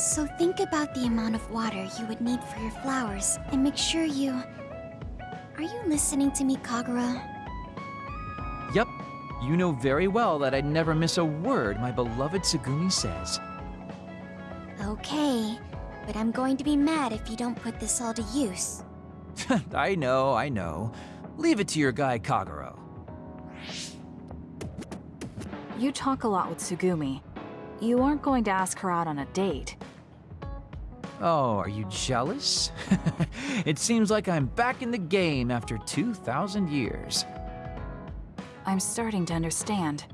So think about the amount of water you would need for your flowers, and make sure you... Are you listening to me, Kagero? Yep, you know very well that I'd never miss a word my beloved Tsugumi says. Okay, but I'm going to be mad if you don't put this all to use. I know, I know. Leave it to your guy Kagero. You talk a lot with Tsugumi. You aren't going to ask her out on a date. Oh, are you jealous? it seems like I'm back in the game after 2,000 years. I'm starting to understand.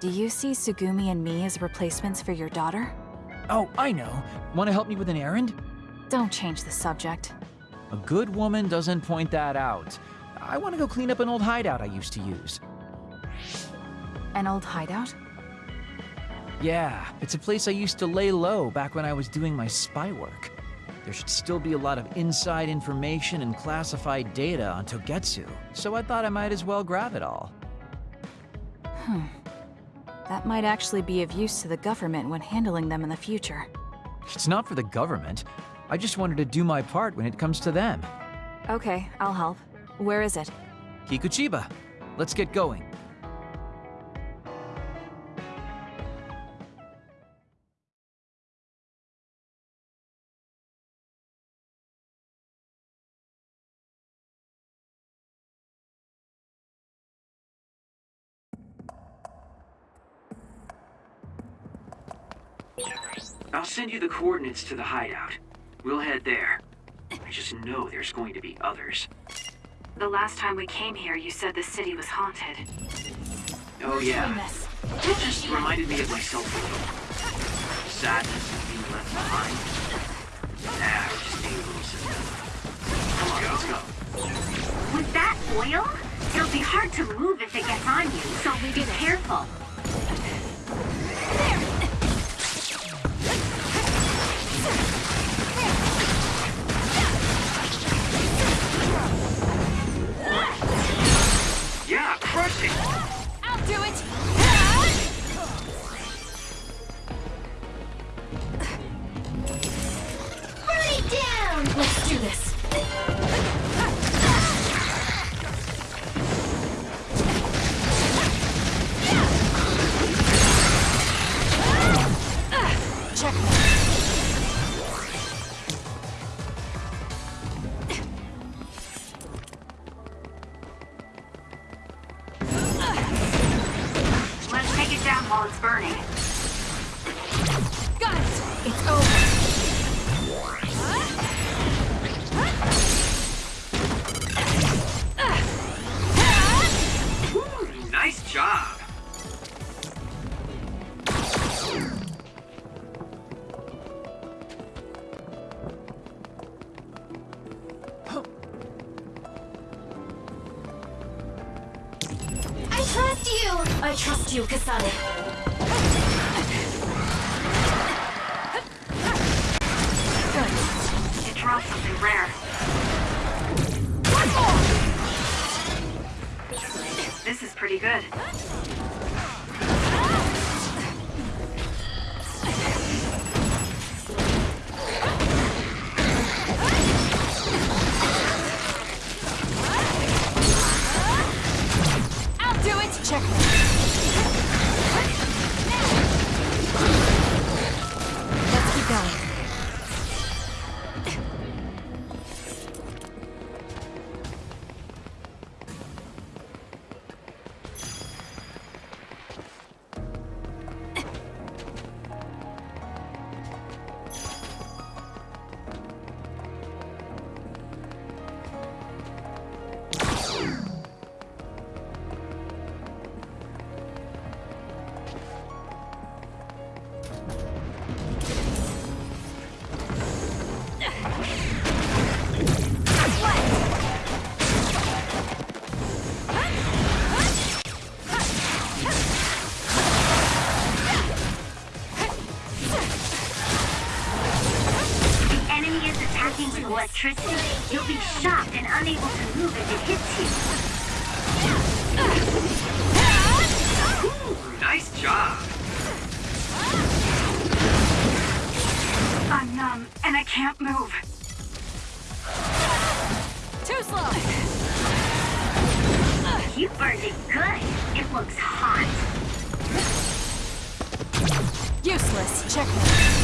Do you see Tsugumi and me as replacements for your daughter? Oh, I know. Want to help me with an errand? Don't change the subject. A good woman doesn't point that out. I want to go clean up an old hideout I used to use. An old hideout? Yeah, it's a place I used to lay low back when I was doing my spy work. There should still be a lot of inside information and classified data on Togetsu, so I thought I might as well grab it all. Hmm. That might actually be of use to the government when handling them in the future. It's not for the government. I just wanted to do my part when it comes to them. Okay, I'll help. Where is it? Kikuchiba, let's get going. I'll send you the coordinates to the hideout. We'll head there. I just know there's going to be others. The last time we came here, you said the city was haunted. Oh yeah. It just reminded me of myself a little. Sadness of being left behind. Nah, we're just being a little. Come on, let's go. With that oil, it'll be hard to move if it gets on you, so be careful. Yeah, crush it! I'll do it! I trust you, Kasane. It dropped something rare. This is pretty good. Numb, and I can't move. Too slow! You burned it good. It looks hot. Useless. Checkmate.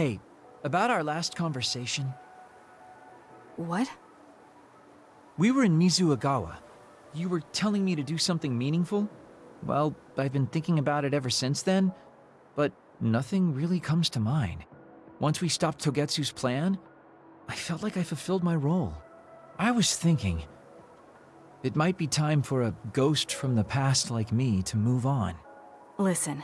Hey, about our last conversation, What? we were in Mizuhagawa. You were telling me to do something meaningful? Well, I've been thinking about it ever since then, but nothing really comes to mind. Once we stopped Togetsu's plan, I felt like I fulfilled my role. I was thinking, it might be time for a ghost from the past like me to move on. Listen,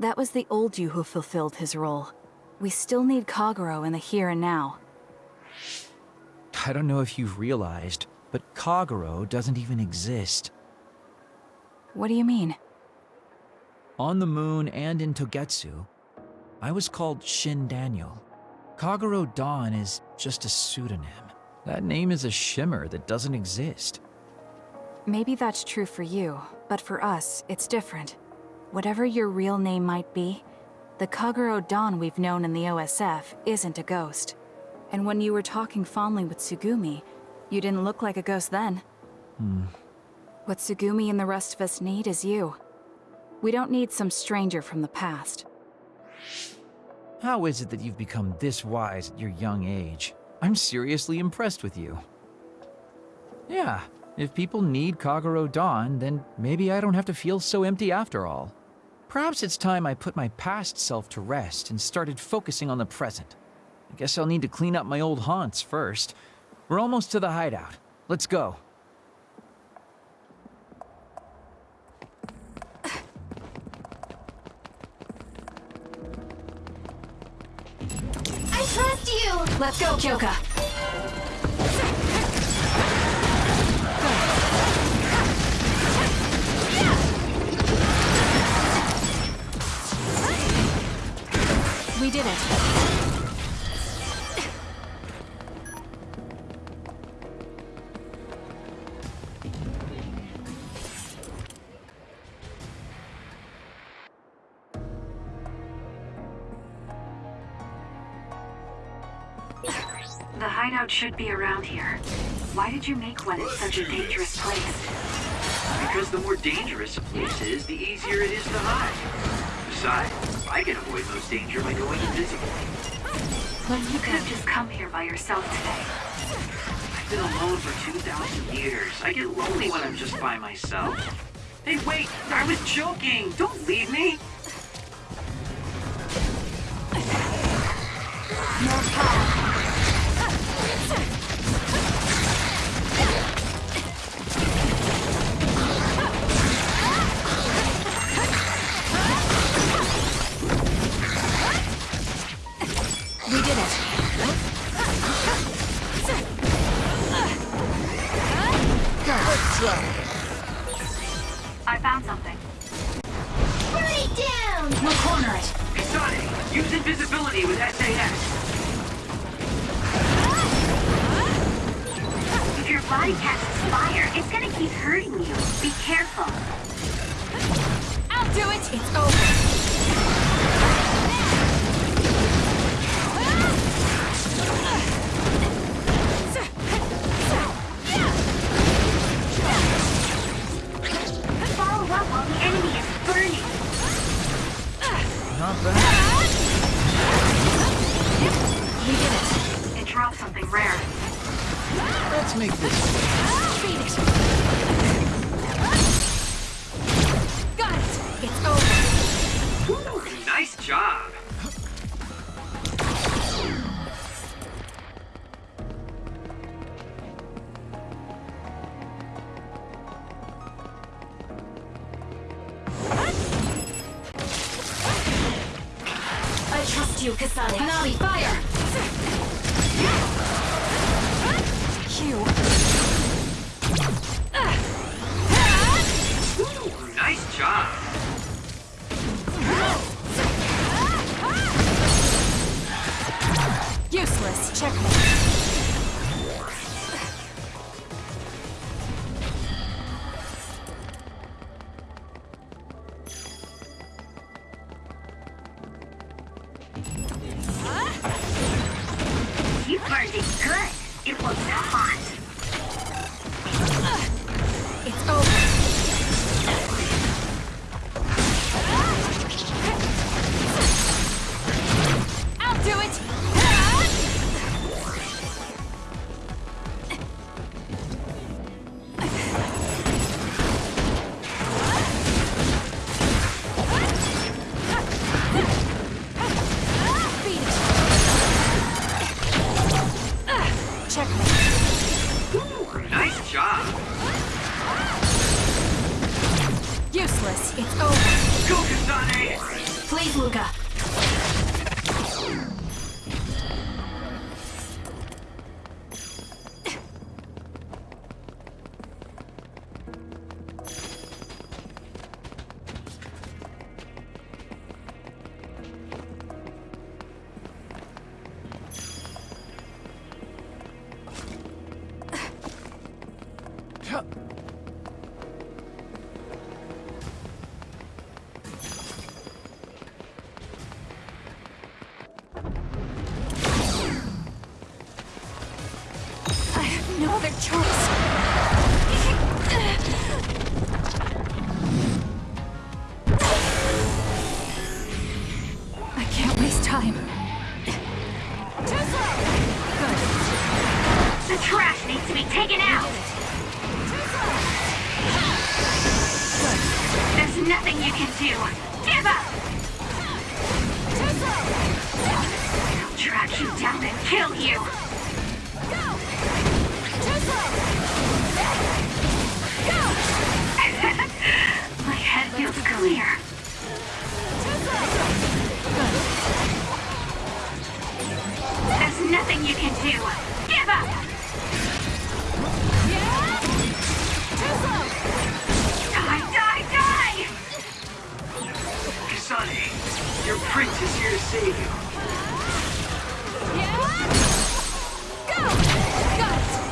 that was the old you who fulfilled his role. We still need Kagero in the here and now. I don't know if you've realized, but Kagero doesn't even exist. What do you mean? On the moon and in Togetsu, I was called Shin Daniel. Kagero Dawn is just a pseudonym. That name is a shimmer that doesn't exist. Maybe that's true for you, but for us, it's different. Whatever your real name might be, the Kagero Don we've known in the OSF isn't a ghost. And when you were talking fondly with Tsugumi, you didn't look like a ghost then. Hmm. What Tsugumi and the rest of us need is you. We don't need some stranger from the past. How is it that you've become this wise at your young age? I'm seriously impressed with you. Yeah, if people need Kagero Dawn, then maybe I don't have to feel so empty after all. Perhaps it's time I put my past self to rest and started focusing on the present. I guess I'll need to clean up my old haunts first. We're almost to the hideout. Let's go. I trust you! Let's go, Kyoka! We did it. The hideout should be around here. Why did you make one in such a dangerous place? Because the more dangerous a place is, the easier it is to hide. Besides, I can avoid most danger by going invisible. You could have just come here by yourself today. I've been alone for 2,000 years. I get lonely when I'm just by myself. Hey, wait! I was joking! Don't leave me! Useless. Checkmate. Choice. I can't waste time. The trash needs to be taken out. There's nothing you can do. Give up. I'll track you down and kill you. My head feels clear. There's nothing you can do. Give up. Die, die, die! Kasane, your prince is here to save you.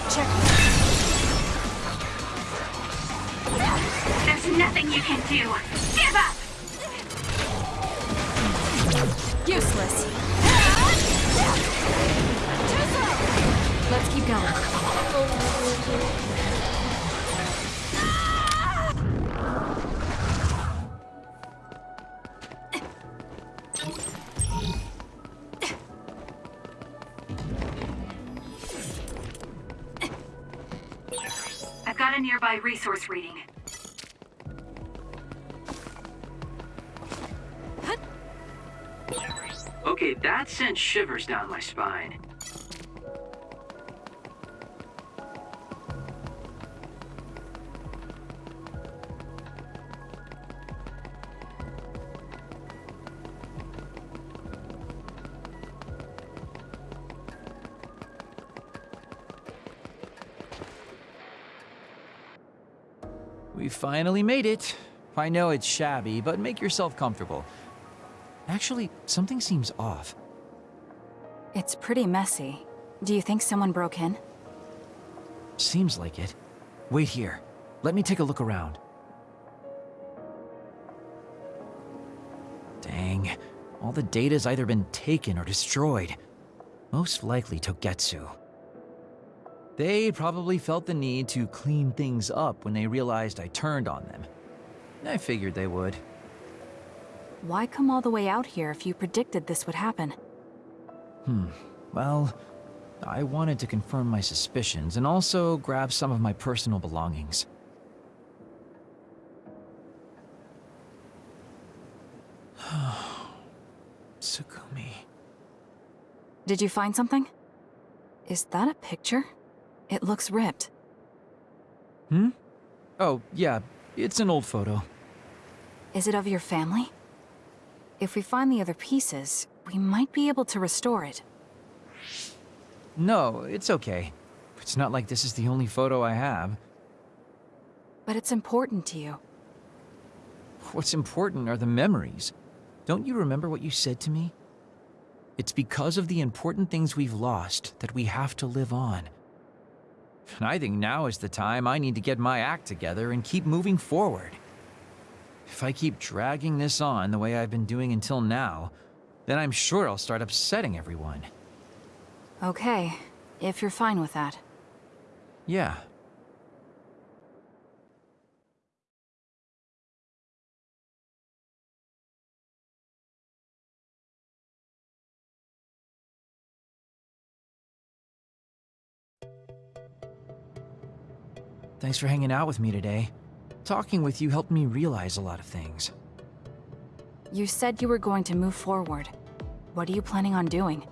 Checkmate. Nothing you can do. Give up. Useless. Let's keep going. I've got a nearby resource reading. That sent shivers down my spine. We finally made it. I know it's shabby, but make yourself comfortable. Actually, something seems off. It's pretty messy. Do you think someone broke in? Seems like it. Wait here. Let me take a look around. Dang. All the data's either been taken or destroyed. Most likely Togetsu. They probably felt the need to clean things up when they realized I turned on them. I figured they would. Why come all the way out here if you predicted this would happen? Well, I wanted to confirm my suspicions and also grab some of my personal belongings. Tsugumi. Did you find something? Is that a picture? It looks ripped. Hmm? Oh, yeah, it's an old photo. Is it of your family? If we find the other pieces, we might be able to restore it. No, it's okay. It's not like this is the only photo I have. But it's important to you. What's important are the memories. Don't you remember what you said to me? It's because of the important things we've lost that we have to live on. And I think now is the time I need to get my act together and keep moving forward. If I keep dragging this on the way I've been doing until now, then I'm sure I'll start upsetting everyone. Okay, if you're fine with that. Yeah. Thanks for hanging out with me today. Talking with you helped me realize a lot of things. You said you were going to move forward. What are you planning on doing?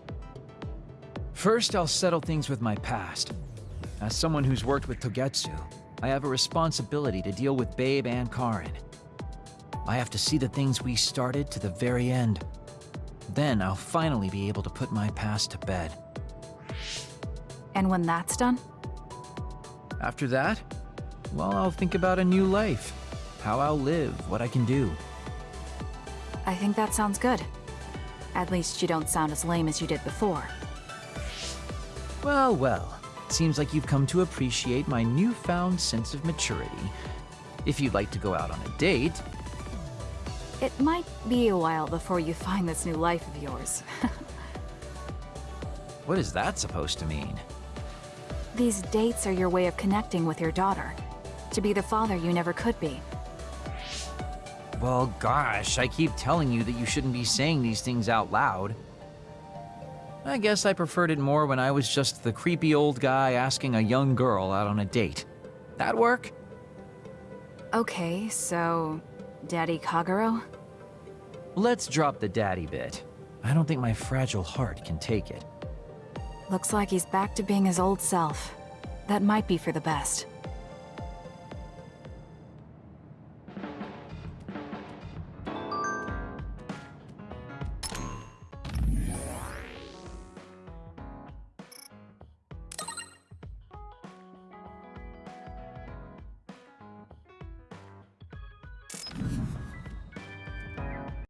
First, I'll settle things with my past. As someone who's worked with Togetsu, I have a responsibility to deal with Babe and Karin. I have to see the things we started to the very end. Then I'll finally be able to put my past to bed. And when that's done? After that, well, I'll think about a new life. How I'll live, what I can do. I think that sounds good. At least you don't sound as lame as you did before. Well, well. Seems like you've come to appreciate my newfound sense of maturity. If you'd like to go out on a date, It might be a while before you find this new life of yours. what is that supposed to mean? These dates are your way of connecting with your daughter. To be the father you never could be. Well, gosh, I keep telling you that you shouldn't be saying these things out loud. I guess I preferred it more when I was just the creepy old guy asking a young girl out on a date. That work? Okay, so... Daddy Kagero? Let's drop the daddy bit. I don't think my fragile heart can take it. Looks like he's back to being his old self. That might be for the best.